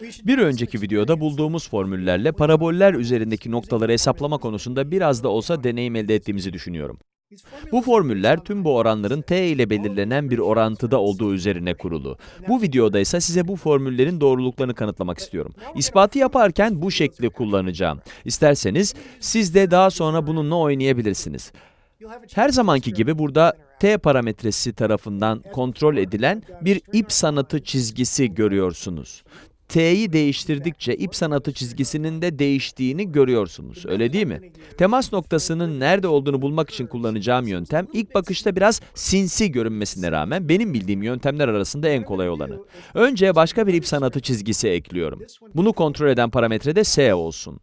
Bir önceki videoda bulduğumuz formüllerle paraboller üzerindeki noktaları hesaplama konusunda biraz da olsa deneyim elde ettiğimizi düşünüyorum. Bu formüller tüm bu oranların t ile belirlenen bir orantıda olduğu üzerine kurulu. Bu videoda ise size bu formüllerin doğruluklarını kanıtlamak istiyorum. İspatı yaparken bu şekli kullanacağım. İsterseniz siz de daha sonra bununla oynayabilirsiniz. Her zamanki gibi burada t parametresi tarafından kontrol edilen bir ip sanatı çizgisi görüyorsunuz. T'yi değiştirdikçe ip sanatı çizgisinin de değiştiğini görüyorsunuz. Öyle değil mi? Temas noktasının nerede olduğunu bulmak için kullanacağım yöntem ilk bakışta biraz sinsi görünmesine rağmen benim bildiğim yöntemler arasında en kolay olanı. Önce başka bir ip sanatı çizgisi ekliyorum. Bunu kontrol eden parametre de S olsun.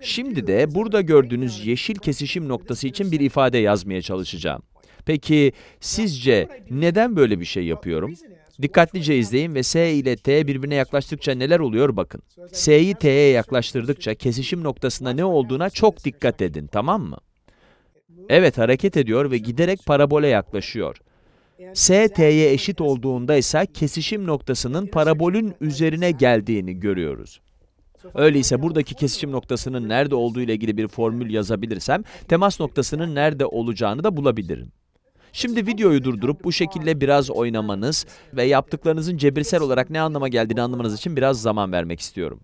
Şimdi de burada gördüğünüz yeşil kesişim noktası için bir ifade yazmaya çalışacağım. Peki sizce neden böyle bir şey yapıyorum? Dikkatlice izleyin ve S ile T birbirine yaklaştıkça neler oluyor bakın. S'yi T'ye yaklaştırdıkça kesişim noktasında ne olduğuna çok dikkat edin, tamam mı? Evet, hareket ediyor ve giderek parabole yaklaşıyor. S, T'ye eşit olduğunda ise kesişim noktasının parabolün üzerine geldiğini görüyoruz. Öyleyse buradaki kesişim noktasının nerede olduğu ile ilgili bir formül yazabilirsem, temas noktasının nerede olacağını da bulabilirim. Şimdi videoyu durdurup bu şekilde biraz oynamanız ve yaptıklarınızın cebirsel olarak ne anlama geldiğini anlamanız için biraz zaman vermek istiyorum.